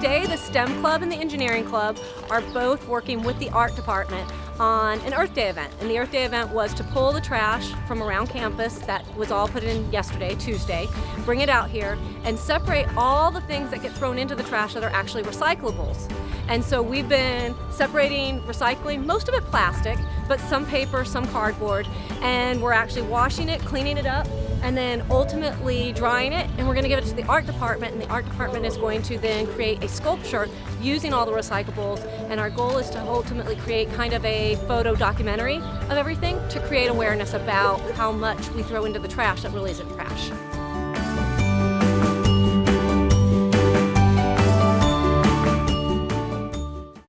today the STEM Club and the Engineering Club are both working with the art department on an Earth Day event. And the Earth Day event was to pull the trash from around campus that was all put in yesterday, Tuesday, bring it out here and separate all the things that get thrown into the trash that are actually recyclables. And so we've been separating recycling, most of it plastic, but some paper, some cardboard, and we're actually washing it, cleaning it up, and then ultimately drying it, and we're gonna give it to the art department, and the art department is going to then create a sculpture using all the recyclables, and our goal is to ultimately create kind of a photo documentary of everything to create awareness about how much we throw into the trash that really isn't trash.